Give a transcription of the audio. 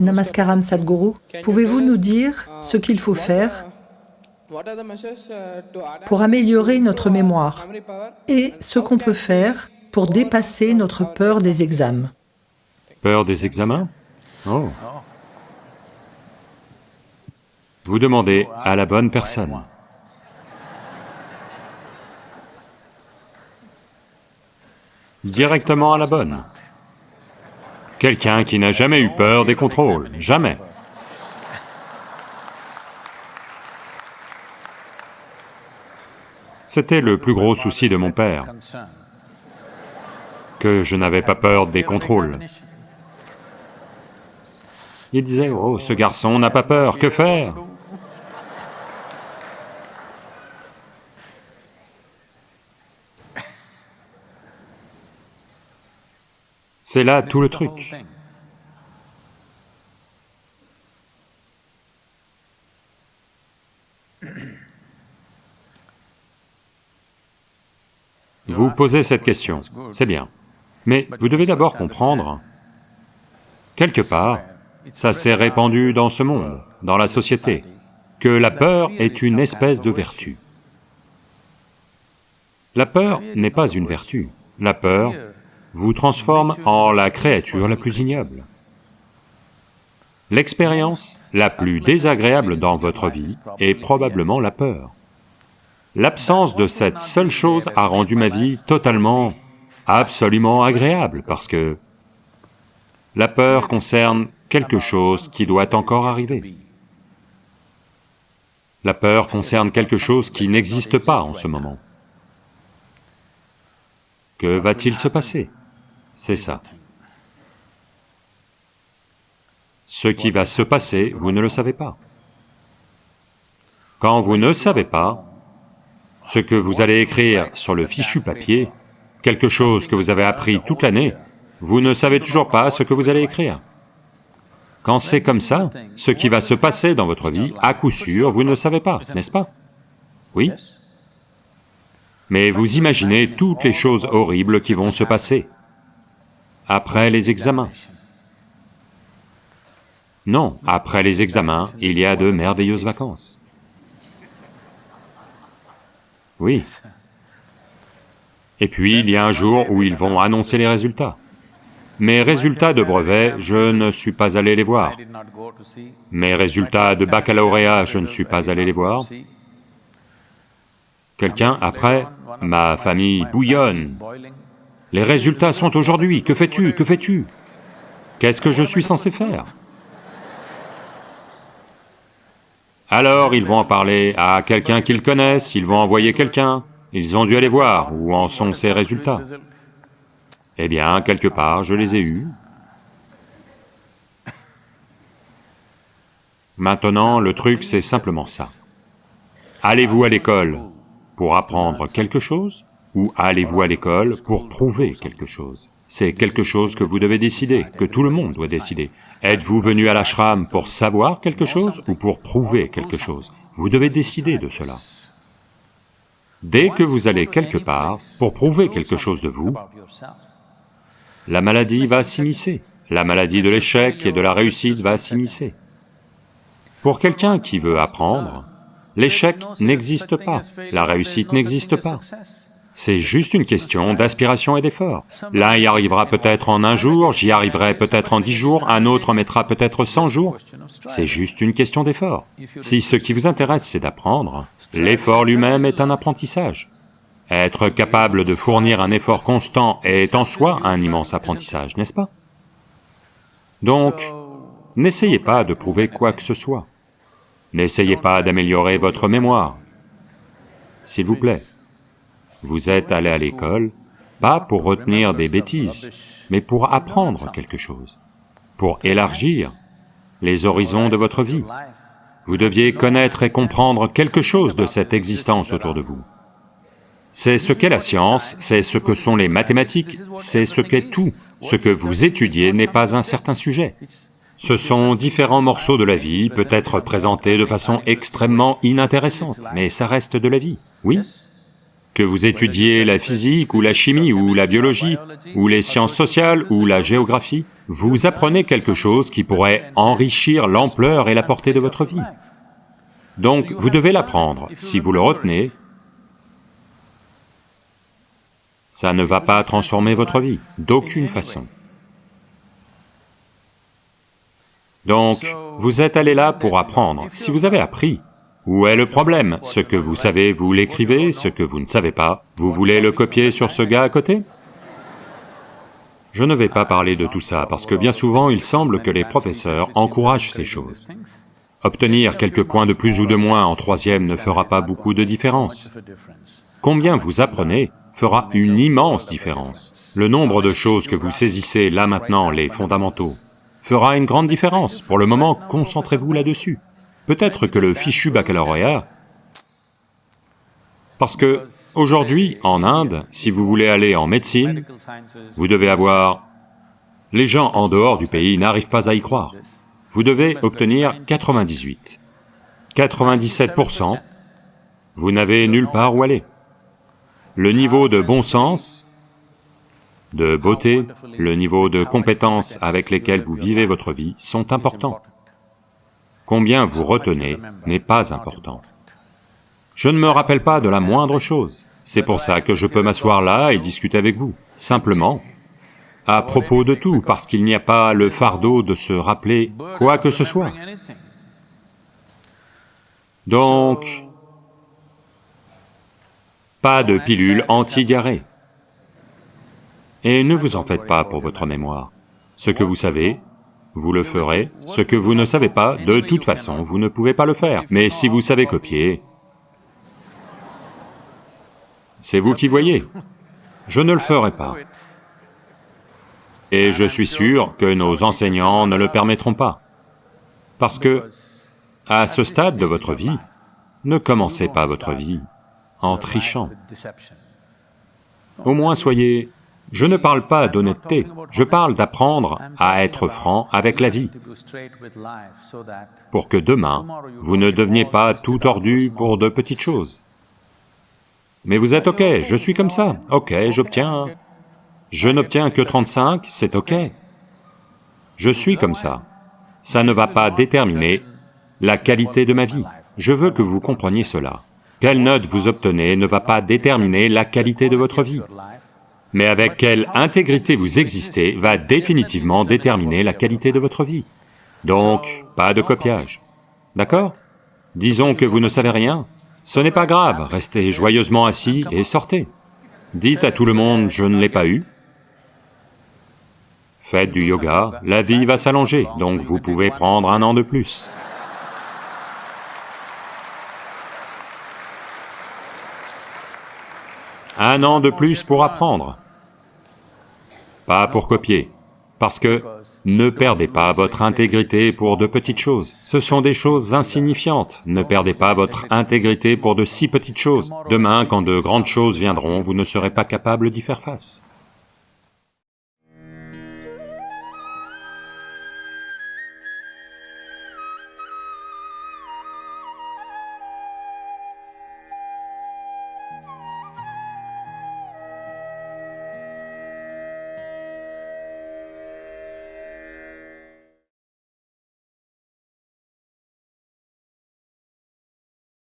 Namaskaram Sadhguru, pouvez-vous nous dire ce qu'il faut faire pour améliorer notre mémoire et ce qu'on peut faire pour dépasser notre peur des examens? Peur des examens? Oh Vous demandez à la bonne personne. Directement à la bonne. Quelqu'un qui n'a jamais eu peur des contrôles, jamais. C'était le plus gros souci de mon père, que je n'avais pas peur des contrôles. Il disait, oh, ce garçon n'a pas peur, que faire? C'est là tout le truc. Vous posez cette question, c'est bien. Mais vous devez d'abord comprendre, quelque part, ça s'est répandu dans ce monde, dans la société, que la peur est une espèce de vertu. La peur n'est pas une vertu, la peur vous transforme en la créature la plus ignoble. L'expérience la plus désagréable dans votre vie est probablement la peur. L'absence de cette seule chose a rendu ma vie totalement, absolument agréable, parce que la peur concerne quelque chose qui doit encore arriver. La peur concerne quelque chose qui n'existe pas en ce moment. Que va-t-il se passer? C'est ça. Ce qui va se passer, vous ne le savez pas. Quand vous ne savez pas, ce que vous allez écrire sur le fichu papier, quelque chose que vous avez appris toute l'année, vous ne savez toujours pas ce que vous allez écrire. Quand c'est comme ça, ce qui va se passer dans votre vie, à coup sûr, vous ne savez pas, n'est-ce pas? Oui Mais vous imaginez toutes les choses horribles qui vont se passer après les examens. Non, après les examens, il y a de merveilleuses vacances. Oui. Et puis, il y a un jour où ils vont annoncer les résultats. Mes résultats de brevet, je ne suis pas allé les voir. Mes résultats de baccalauréat, je ne suis pas allé les voir. Quelqu'un, après, ma famille bouillonne, les résultats sont aujourd'hui, que fais-tu, que fais-tu? Qu'est-ce que je suis censé faire? Alors ils vont en parler à quelqu'un qu'ils connaissent, ils vont envoyer quelqu'un, ils ont dû aller voir où en sont ces résultats. Eh bien, quelque part, je les ai eus. Maintenant, le truc, c'est simplement ça. Allez-vous à l'école pour apprendre quelque chose? Ou allez-vous à l'école pour prouver quelque chose? C'est quelque chose que vous devez décider, que tout le monde doit décider. Êtes-vous venu à l'ashram pour savoir quelque chose ou pour prouver quelque chose? Vous devez décider de cela. Dès que vous allez quelque part pour prouver quelque chose de vous, la maladie va s'immiscer, la maladie de l'échec et de la réussite va s'immiscer. Pour quelqu'un qui veut apprendre, l'échec n'existe pas, la réussite n'existe pas. C'est juste une question d'aspiration et d'effort. L'un y arrivera peut-être en un jour, j'y arriverai peut-être en dix jours, un autre mettra peut-être cent jours. C'est juste une question d'effort. Si ce qui vous intéresse c'est d'apprendre, l'effort lui-même est un apprentissage. Être capable de fournir un effort constant est en soi un immense apprentissage, n'est-ce pas? Donc, n'essayez pas de prouver quoi que ce soit. N'essayez pas d'améliorer votre mémoire, s'il vous plaît. Vous êtes allé à l'école, pas pour retenir des bêtises, mais pour apprendre quelque chose, pour élargir les horizons de votre vie. Vous deviez connaître et comprendre quelque chose de cette existence autour de vous. C'est ce qu'est la science, c'est ce que sont les mathématiques, c'est ce qu'est tout. Ce que vous étudiez n'est pas un certain sujet. Ce sont différents morceaux de la vie, peut-être présentés de façon extrêmement inintéressante, mais ça reste de la vie, oui que vous étudiez la physique ou la chimie ou la biologie ou les sciences sociales ou la géographie, vous apprenez quelque chose qui pourrait enrichir l'ampleur et la portée de votre vie. Donc vous devez l'apprendre, si vous le retenez, ça ne va pas transformer votre vie, d'aucune façon. Donc, vous êtes allé là pour apprendre. Si vous avez appris, où est le problème? Ce que vous savez, vous l'écrivez, ce que vous ne savez pas, vous voulez le copier sur ce gars à côté? Je ne vais pas parler de tout ça, parce que bien souvent, il semble que les professeurs encouragent ces choses. Obtenir quelques points de plus ou de moins en troisième ne fera pas beaucoup de différence. Combien vous apprenez fera une immense différence. Le nombre de choses que vous saisissez là maintenant, les fondamentaux, fera une grande différence. Pour le moment, concentrez-vous là-dessus. Peut-être que le fichu baccalauréat... Parce que, aujourd'hui, en Inde, si vous voulez aller en médecine, vous devez avoir... Les gens en dehors du pays n'arrivent pas à y croire. Vous devez obtenir 98. 97%, vous n'avez nulle part où aller. Le niveau de bon sens, de beauté, le niveau de compétences avec lesquelles vous vivez votre vie sont importants. Combien vous retenez n'est pas important. Je ne me rappelle pas de la moindre chose, c'est pour ça que je peux m'asseoir là et discuter avec vous, simplement, à propos de tout, parce qu'il n'y a pas le fardeau de se rappeler quoi que ce soit. Donc, pas de pilule anti-diarrhée. Et ne vous en faites pas pour votre mémoire. Ce que vous savez, vous le ferez, ce que vous ne savez pas, de toute façon, vous ne pouvez pas le faire. Mais si vous savez copier, c'est vous qui voyez. Je ne le ferai pas. Et je suis sûr que nos enseignants ne le permettront pas. Parce que, à ce stade de votre vie, ne commencez pas votre vie en trichant. Au moins soyez... Je ne parle pas d'honnêteté, je parle d'apprendre à être franc avec la vie, pour que demain, vous ne deveniez pas tout tordu pour de petites choses. Mais vous êtes ok, je suis comme ça, ok, j'obtiens... Je n'obtiens que 35, c'est ok. Je suis comme ça. Ça ne va pas déterminer la qualité de ma vie. Je veux que vous compreniez cela. Quelle note vous obtenez ne va pas déterminer la qualité de votre vie, mais avec quelle intégrité vous existez va définitivement déterminer la qualité de votre vie. Donc, pas de copiage, d'accord? Disons que vous ne savez rien, ce n'est pas grave, restez joyeusement assis et sortez. Dites à tout le monde, je ne l'ai pas eu. Faites du yoga, la vie va s'allonger, donc vous pouvez prendre un an de plus. Un an de plus pour apprendre, pas pour copier, parce que ne perdez pas votre intégrité pour de petites choses, ce sont des choses insignifiantes, ne perdez pas votre intégrité pour de si petites choses. Demain, quand de grandes choses viendront, vous ne serez pas capable d'y faire face.